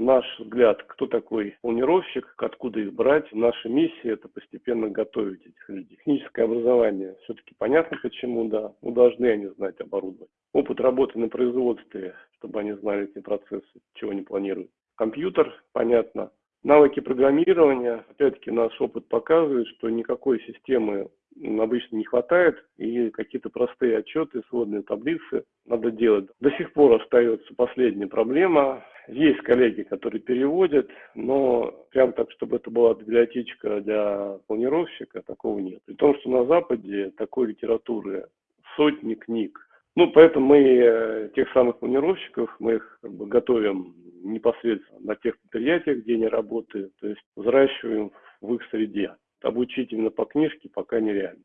наш взгляд, кто такой планировщик, откуда их брать. Наша миссия – это постепенно готовить этих людей. Техническое образование все-таки понятно почему, да. Ну, должны они знать оборудование. Опыт работы на производстве, чтобы они знали эти процессы, чего они планируют. Компьютер, понятно. Навыки программирования, опять-таки наш опыт показывает, что никакой системы обычно не хватает, и какие-то простые отчеты, сводные таблицы надо делать. До сих пор остается последняя проблема. Есть коллеги, которые переводят, но прям так, чтобы это была библиотечка для планировщика, такого нет. При том, что на Западе такой литературы сотни книг. Ну, поэтому мы э, тех самых планировщиков, мы их как бы, готовим непосредственно на тех предприятиях, где они работают, то есть взращиваем в их среде. Обучить именно по книжке пока нереально.